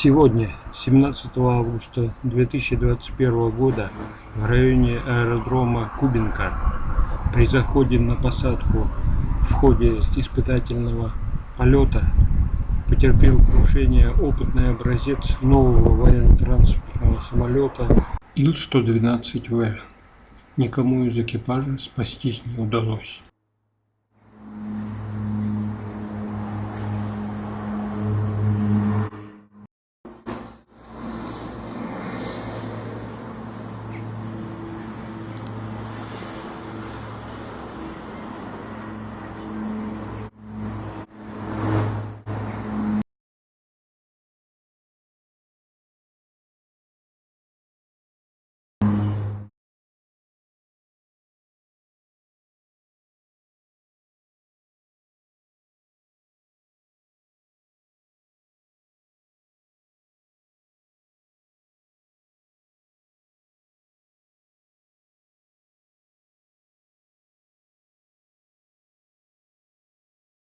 Сегодня, 17 августа 2021 года, в районе аэродрома Кубинка при заходе на посадку в ходе испытательного полета потерпел крушение опытный образец нового военно-транспортного самолета Ил-112В. Никому из экипажа спастись не удалось.